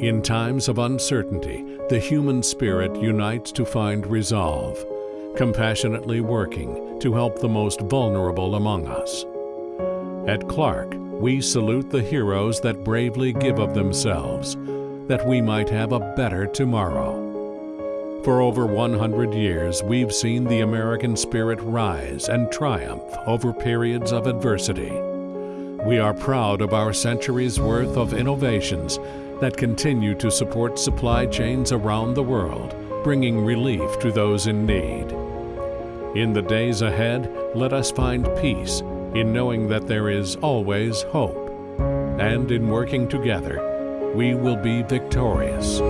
In times of uncertainty, the human spirit unites to find resolve, compassionately working to help the most vulnerable among us. At Clark, we salute the heroes that bravely give of themselves, that we might have a better tomorrow. For over 100 years, we've seen the American spirit rise and triumph over periods of adversity. We are proud of our centuries worth of innovations that continue to support supply chains around the world, bringing relief to those in need. In the days ahead, let us find peace in knowing that there is always hope. And in working together, we will be victorious.